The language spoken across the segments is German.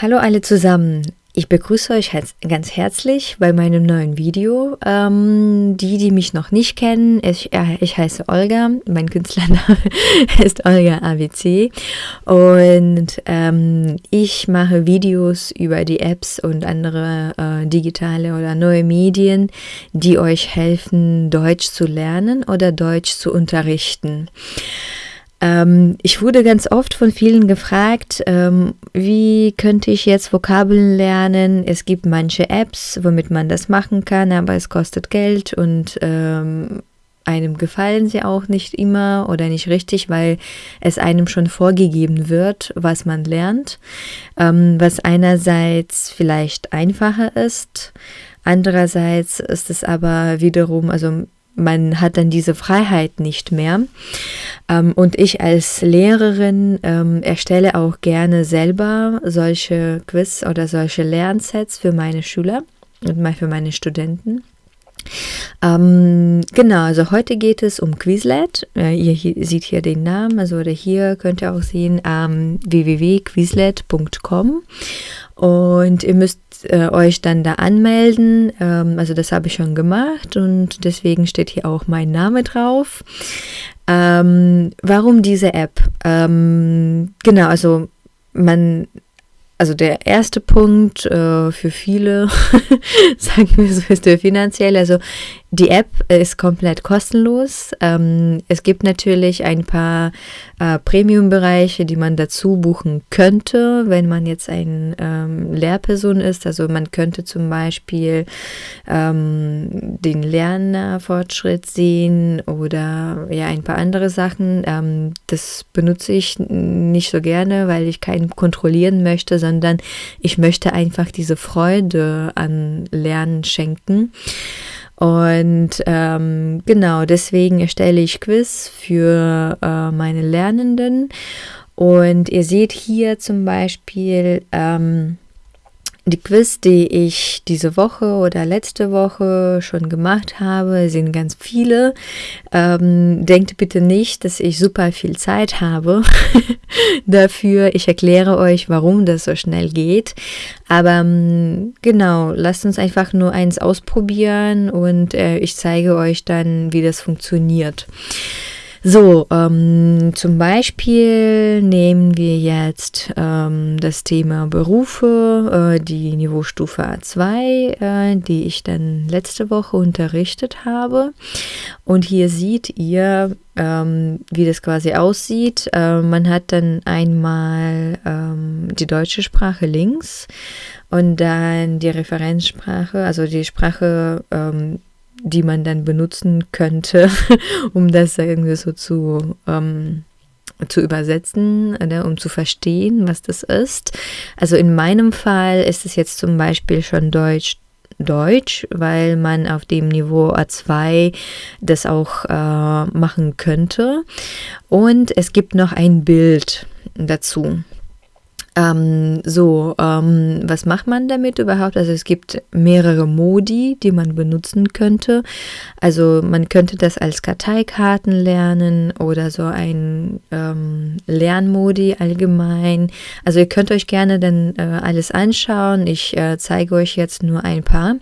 Hallo alle zusammen. Ich begrüße euch ganz herzlich bei meinem neuen Video. Ähm, die, die mich noch nicht kennen, ich, äh, ich heiße Olga, mein Künstlername ist Olga ABC und ähm, ich mache Videos über die Apps und andere äh, digitale oder neue Medien, die euch helfen, Deutsch zu lernen oder Deutsch zu unterrichten. Ähm, ich wurde ganz oft von vielen gefragt, ähm, wie könnte ich jetzt Vokabeln lernen? Es gibt manche Apps, womit man das machen kann, aber es kostet Geld und ähm, einem gefallen sie auch nicht immer oder nicht richtig, weil es einem schon vorgegeben wird, was man lernt, ähm, was einerseits vielleicht einfacher ist, andererseits ist es aber wiederum, also man hat dann diese Freiheit nicht mehr. Ähm, und ich als Lehrerin ähm, erstelle auch gerne selber solche Quiz oder solche Lernsets für meine Schüler und mal für meine Studenten. Ähm, genau, also heute geht es um Quizlet. Äh, ihr hier, seht hier den Namen, also oder hier könnt ihr auch sehen ähm, www.quizlet.com und ihr müsst äh, euch dann da anmelden. Ähm, also das habe ich schon gemacht und deswegen steht hier auch mein Name drauf. Ähm, warum diese App? Ähm, genau, also man also der erste Punkt äh, für viele, sagen wir so, ist der finanzielle. Also die App ist komplett kostenlos. Ähm, es gibt natürlich ein paar äh, Premium-Bereiche, die man dazu buchen könnte, wenn man jetzt ein ähm, Lehrperson ist. Also man könnte zum Beispiel ähm, den Lernfortschritt sehen oder ja ein paar andere Sachen. Ähm, das benutze ich nicht so gerne, weil ich keinen kontrollieren möchte, sondern ich möchte einfach diese Freude an Lernen schenken. Und ähm, genau, deswegen erstelle ich Quiz für äh, meine Lernenden. Und ihr seht hier zum Beispiel ähm, die Quiz, die ich diese Woche oder letzte Woche schon gemacht habe, sind ganz viele. Ähm, denkt bitte nicht, dass ich super viel Zeit habe dafür. Ich erkläre euch, warum das so schnell geht. Aber ähm, genau, lasst uns einfach nur eins ausprobieren und äh, ich zeige euch dann, wie das funktioniert. So, ähm, zum Beispiel nehmen wir jetzt ähm, das Thema Berufe, äh, die Niveaustufe A2, äh, die ich dann letzte Woche unterrichtet habe. Und hier seht ihr, ähm, wie das quasi aussieht. Äh, man hat dann einmal ähm, die deutsche Sprache links und dann die Referenzsprache, also die Sprache ähm, die man dann benutzen könnte, um das irgendwie so zu, ähm, zu übersetzen, oder, um zu verstehen, was das ist. Also in meinem Fall ist es jetzt zum Beispiel schon Deutsch, Deutsch, weil man auf dem Niveau A2 das auch äh, machen könnte. Und es gibt noch ein Bild dazu. Ähm, so, ähm, was macht man damit überhaupt? Also es gibt mehrere Modi, die man benutzen könnte. Also man könnte das als Karteikarten lernen oder so ein ähm, Lernmodi allgemein. Also ihr könnt euch gerne dann äh, alles anschauen. Ich äh, zeige euch jetzt nur ein paar.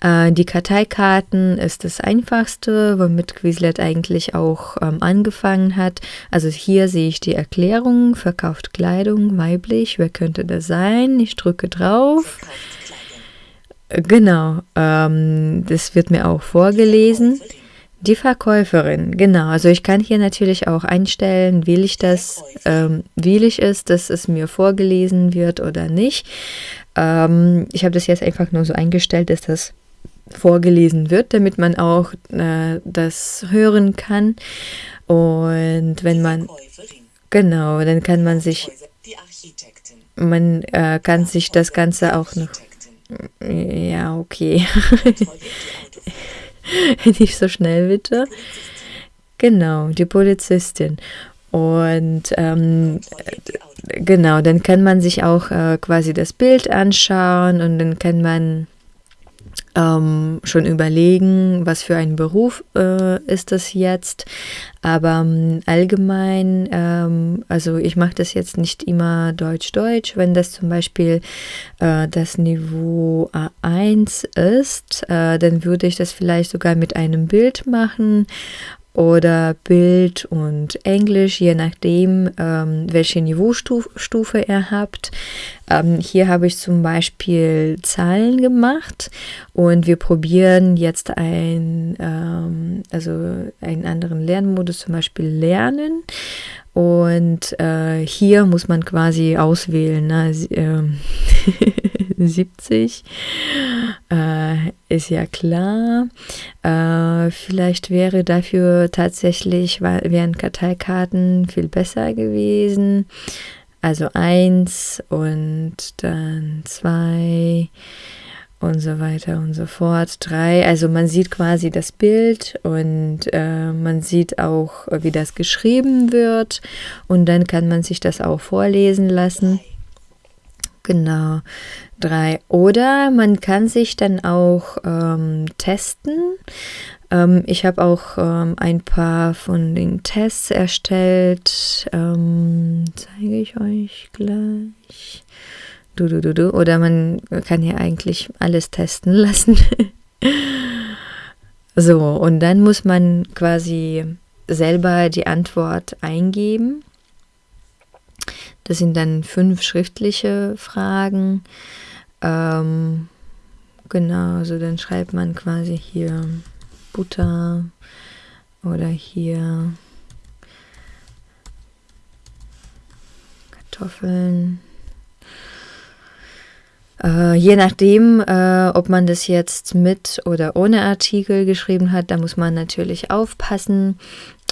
Äh, die Karteikarten ist das einfachste, womit Quizlet eigentlich auch ähm, angefangen hat. Also hier sehe ich die Erklärung, verkauft Kleidung, weiblich weiblich. Wer könnte das sein? Ich drücke drauf. Genau, ähm, das wird mir auch vorgelesen. Die Verkäuferin, genau. Also ich kann hier natürlich auch einstellen, will ich das, ähm, will ich es, dass es mir vorgelesen wird oder nicht. Ähm, ich habe das jetzt einfach nur so eingestellt, dass das vorgelesen wird, damit man auch äh, das hören kann. Und wenn man, genau, dann kann man sich man äh, kann sich das Ganze auch noch. Ja, okay. Nicht so schnell, bitte. Genau, die Polizistin. Und ähm, genau, dann kann man sich auch äh, quasi das Bild anschauen und dann kann man ähm, schon überlegen, was für ein Beruf äh, ist das jetzt. Aber ähm, allgemein, ähm, also ich mache das jetzt nicht immer Deutsch-Deutsch. Wenn das zum Beispiel äh, das Niveau A1 ist, äh, dann würde ich das vielleicht sogar mit einem Bild machen oder Bild und Englisch, je nachdem, ähm, welche Niveaustufe ihr habt. Ähm, hier habe ich zum Beispiel Zahlen gemacht und wir probieren jetzt ein, ähm, also einen anderen Lernmodus, zum Beispiel Lernen. Und äh, hier muss man quasi auswählen, ne? äh, 70 äh, ist ja klar. Äh, vielleicht wäre dafür tatsächlich, wären Karteikarten viel besser gewesen. Also eins und dann zwei und so weiter und so fort. Drei, also man sieht quasi das Bild und äh, man sieht auch, wie das geschrieben wird und dann kann man sich das auch vorlesen lassen. Genau, drei. Oder man kann sich dann auch ähm, testen. Ähm, ich habe auch ähm, ein paar von den Tests erstellt. Ähm, zeige ich euch gleich. Du, du, du, du. Oder man kann hier eigentlich alles testen lassen. so, und dann muss man quasi selber die Antwort eingeben. Das sind dann fünf schriftliche Fragen. Ähm, genau, also dann schreibt man quasi hier Butter oder hier Kartoffeln. Äh, je nachdem, äh, ob man das jetzt mit oder ohne Artikel geschrieben hat, da muss man natürlich aufpassen.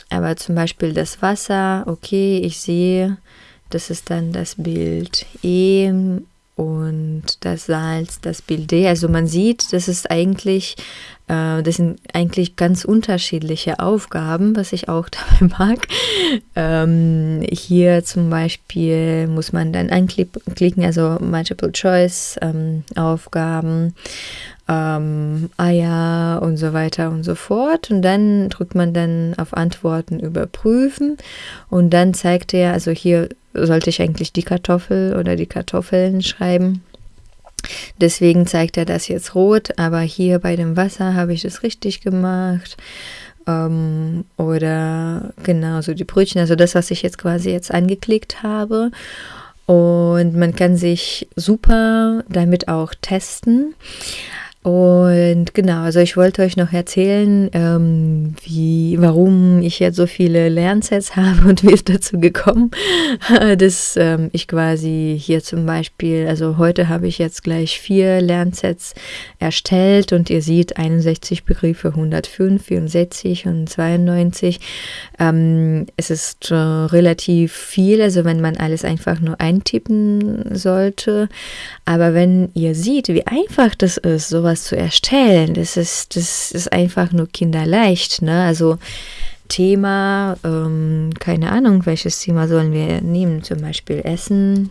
Aber zum Beispiel das Wasser, okay, ich sehe, das ist dann das Bild E und das Salz, das Bild D. Also man sieht, das ist eigentlich, äh, das sind eigentlich ganz unterschiedliche Aufgaben, was ich auch dabei mag. Ähm, hier zum Beispiel muss man dann anklicken, also Multiple Choice ähm, Aufgaben ähm, Eier und so weiter und so fort. Und dann drückt man dann auf Antworten überprüfen und dann zeigt er, also hier sollte ich eigentlich die Kartoffel oder die Kartoffeln schreiben. Deswegen zeigt er das jetzt rot, aber hier bei dem Wasser habe ich das richtig gemacht. Ähm, oder genauso die Brötchen, also das, was ich jetzt quasi jetzt angeklickt habe. Und man kann sich super damit auch testen. Und genau, also ich wollte euch noch erzählen, ähm, wie, warum ich jetzt so viele Lernsets habe und wie es dazu gekommen, dass ähm, ich quasi hier zum Beispiel, also heute habe ich jetzt gleich vier Lernsets erstellt und ihr seht 61 Begriffe, 105, 64 und 92. Ähm, es ist äh, relativ viel, also wenn man alles einfach nur eintippen sollte. Aber wenn ihr seht, wie einfach das ist, sowas sowas zu erstellen. Das ist, das ist einfach nur kinderleicht. Ne? Also Thema, ähm, keine Ahnung, welches Thema sollen wir nehmen? Zum Beispiel Essen.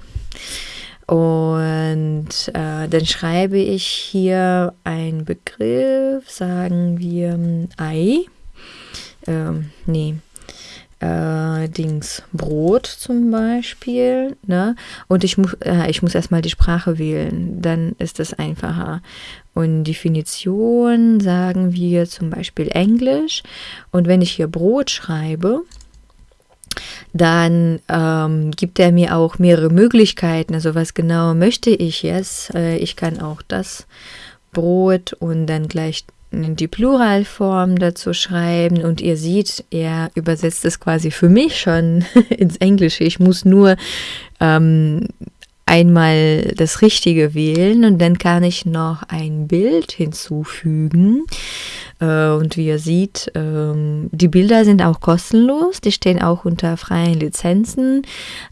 Und äh, dann schreibe ich hier einen Begriff, sagen wir Ei. Ähm, nee, äh, Dings Brot zum Beispiel, ne? Und ich muss, äh, ich muss erstmal die Sprache wählen, dann ist es einfacher. Und Definition sagen wir zum Beispiel Englisch. Und wenn ich hier Brot schreibe, dann ähm, gibt er mir auch mehrere Möglichkeiten. Also was genau möchte ich jetzt? Äh, ich kann auch das Brot und dann gleich die Pluralform dazu schreiben und ihr seht, er übersetzt es quasi für mich schon ins Englische. Ich muss nur ähm, einmal das Richtige wählen und dann kann ich noch ein Bild hinzufügen. Äh, und wie ihr seht, ähm, die Bilder sind auch kostenlos, die stehen auch unter freien Lizenzen.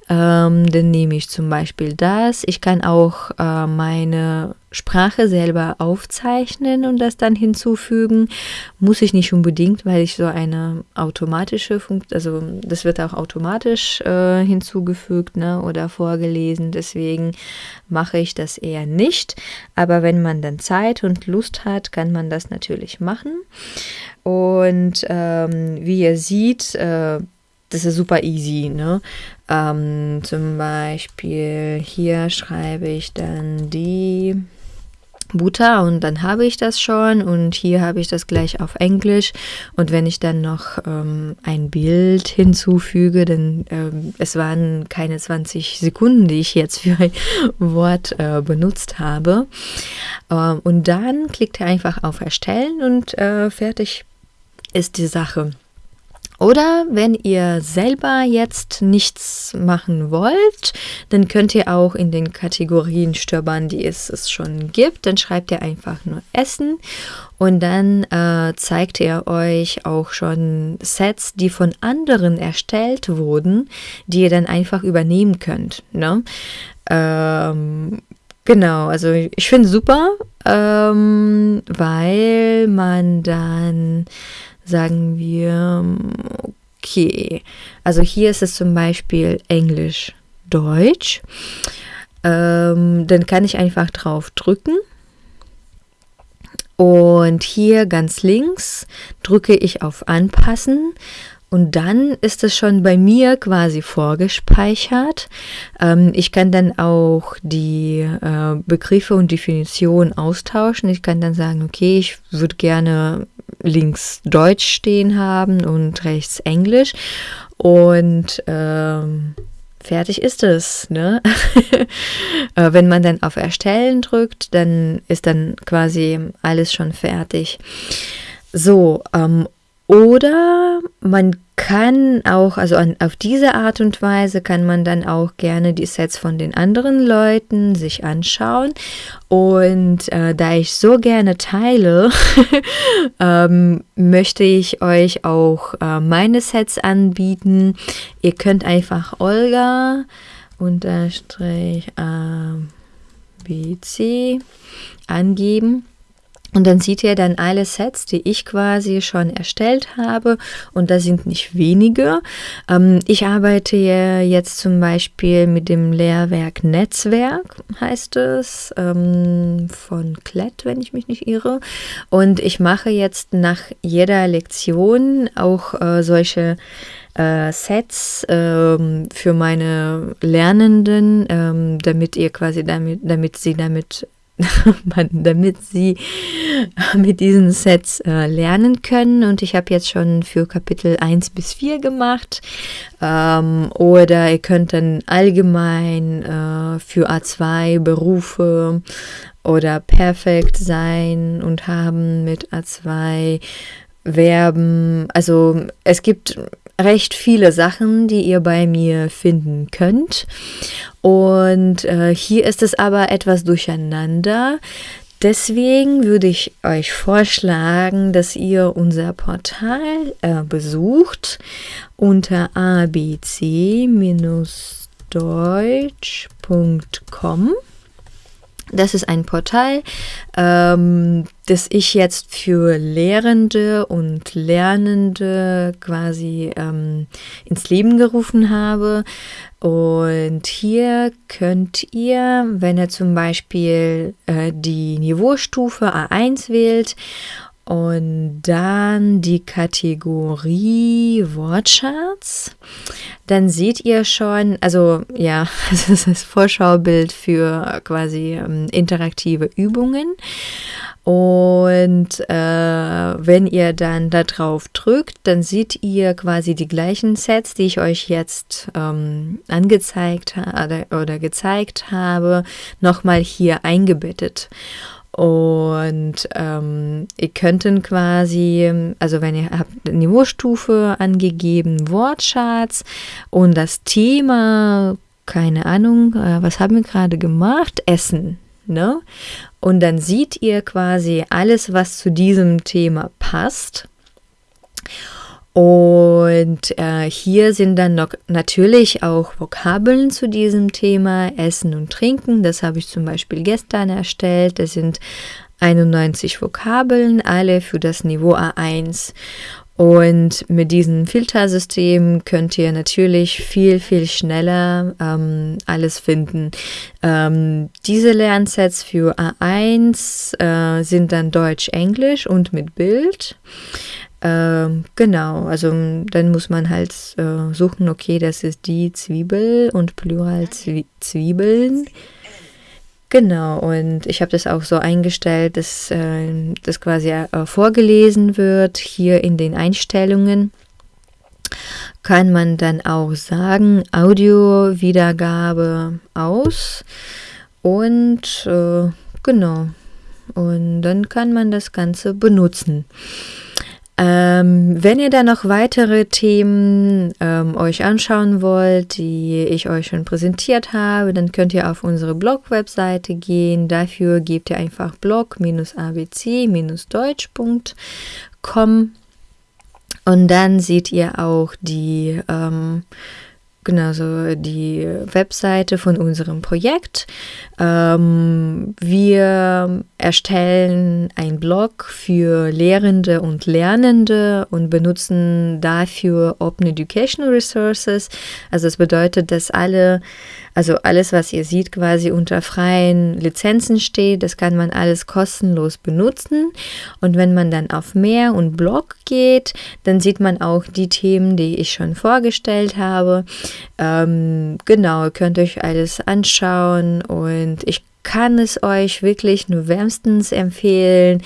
Ähm, dann nehme ich zum Beispiel das. Ich kann auch äh, meine Sprache selber aufzeichnen und das dann hinzufügen. Muss ich nicht unbedingt, weil ich so eine automatische Funktion, also das wird auch automatisch äh, hinzugefügt ne, oder vorgelesen. Deswegen mache ich das eher nicht. Aber wenn man dann Zeit und Lust hat, kann man das natürlich machen. Und ähm, wie ihr seht, äh, das ist super easy. Ne? Ähm, zum Beispiel hier schreibe ich dann die Butter und dann habe ich das schon und hier habe ich das gleich auf Englisch und wenn ich dann noch ähm, ein Bild hinzufüge, dann ähm, es waren keine 20 Sekunden, die ich jetzt für ein Wort äh, benutzt habe ähm, und dann klickt er einfach auf Erstellen und äh, fertig ist die Sache. Oder wenn ihr selber jetzt nichts machen wollt, dann könnt ihr auch in den Kategorien stöbern, die es, es schon gibt. Dann schreibt ihr einfach nur Essen und dann äh, zeigt er euch auch schon Sets, die von anderen erstellt wurden, die ihr dann einfach übernehmen könnt. Ne? Ähm, Genau, also ich finde super, ähm, weil man dann sagen wir, okay, also hier ist es zum Beispiel Englisch, Deutsch. Ähm, dann kann ich einfach drauf drücken. Und hier ganz links drücke ich auf Anpassen und dann ist es schon bei mir quasi vorgespeichert. Ähm, ich kann dann auch die äh, Begriffe und Definitionen austauschen. Ich kann dann sagen, okay, ich würde gerne links Deutsch stehen haben und rechts Englisch. Und ähm, fertig ist es. Ne? Äh, wenn man dann auf Erstellen drückt, dann ist dann quasi alles schon fertig. So, ähm, oder man kann auch, also an, auf diese Art und Weise kann man dann auch gerne die Sets von den anderen Leuten sich anschauen. Und äh, da ich so gerne teile, ähm, möchte ich euch auch äh, meine Sets anbieten. Ihr könnt einfach Olga unterstrich ABC angeben und dann sieht ihr dann alle Sets, die ich quasi schon erstellt habe. Und das sind nicht wenige. Ähm, ich arbeite jetzt zum Beispiel mit dem Lehrwerk Netzwerk, heißt es, ähm, von Klett, wenn ich mich nicht irre. Und ich mache jetzt nach jeder Lektion auch äh, solche äh, Sets ähm, für meine Lernenden, ähm, damit ihr quasi damit, damit sie damit damit sie mit diesen Sets äh, lernen können. Und ich habe jetzt schon für Kapitel 1 bis 4 gemacht. Ähm, oder ihr könnt dann allgemein äh, für A2 Berufe oder perfekt sein und haben mit A2 Verben. Also es gibt recht viele Sachen, die ihr bei mir finden könnt. Und äh, hier ist es aber etwas durcheinander. Deswegen würde ich euch vorschlagen, dass ihr unser Portal äh, besucht unter abc-deutsch.com. Das ist ein Portal, ähm, das ich jetzt für Lehrende und Lernende quasi ähm, ins Leben gerufen habe. Und hier könnt ihr, wenn ihr zum Beispiel äh, die Niveaustufe A1 wählt und dann die Kategorie Wortschatz. Dann seht ihr schon, also ja, das ist das Vorschaubild für quasi ähm, interaktive Übungen. Und äh, wenn ihr dann da drauf drückt, dann seht ihr quasi die gleichen Sets, die ich euch jetzt ähm, angezeigt oder, oder gezeigt habe, nochmal hier eingebettet. Und ähm, ihr könnten quasi, also wenn ihr habt Niveaustufe angegeben, Wortschatz und das Thema, keine Ahnung, äh, was haben wir gerade gemacht? Essen. Ne? Und dann seht ihr quasi alles, was zu diesem Thema passt. Und äh, hier sind dann noch natürlich auch Vokabeln zu diesem Thema, Essen und Trinken. Das habe ich zum Beispiel gestern erstellt. Das sind 91 Vokabeln, alle für das Niveau A1. Und mit diesem Filtersystem könnt ihr natürlich viel, viel schneller ähm, alles finden. Ähm, diese Lernsets für A1 äh, sind dann Deutsch, Englisch und mit Bild. Ähm, genau, also dann muss man halt äh, suchen, okay, das ist die Zwiebel und Plural Zwiebeln. Genau, und ich habe das auch so eingestellt, dass äh, das quasi äh, vorgelesen wird. Hier in den Einstellungen kann man dann auch sagen, Audio-Wiedergabe aus. Und äh, genau, und dann kann man das Ganze benutzen. Ähm, wenn ihr da noch weitere Themen ähm, euch anschauen wollt, die ich euch schon präsentiert habe, dann könnt ihr auf unsere Blog-Webseite gehen. Dafür gebt ihr einfach blog-abc-deutsch.com und dann seht ihr auch die ähm, Genau, so die Webseite von unserem Projekt. Ähm, wir erstellen einen Blog für Lehrende und Lernende und benutzen dafür Open Educational Resources. Also das bedeutet, dass alle also alles, was ihr seht, quasi unter freien Lizenzen steht, das kann man alles kostenlos benutzen. Und wenn man dann auf Mehr und Blog geht, dann sieht man auch die Themen, die ich schon vorgestellt habe. Ähm, genau, könnt euch alles anschauen und ich kann es euch wirklich nur wärmstens empfehlen,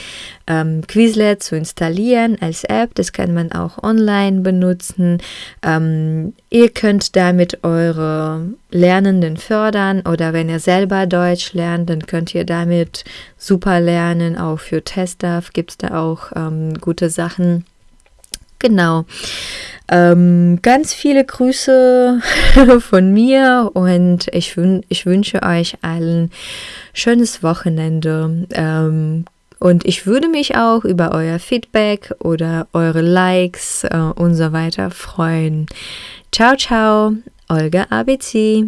ähm, Quizlet zu installieren als App. Das kann man auch online benutzen. Ähm, ihr könnt damit eure Lernenden fördern oder wenn ihr selber Deutsch lernt, dann könnt ihr damit super lernen. Auch für Tester gibt es da auch ähm, gute Sachen. Genau. Ähm, ganz viele Grüße von mir und ich, ich wünsche euch allen schönes Wochenende. Ähm, und ich würde mich auch über euer Feedback oder eure Likes äh, und so weiter freuen. Ciao, ciao, Olga ABC.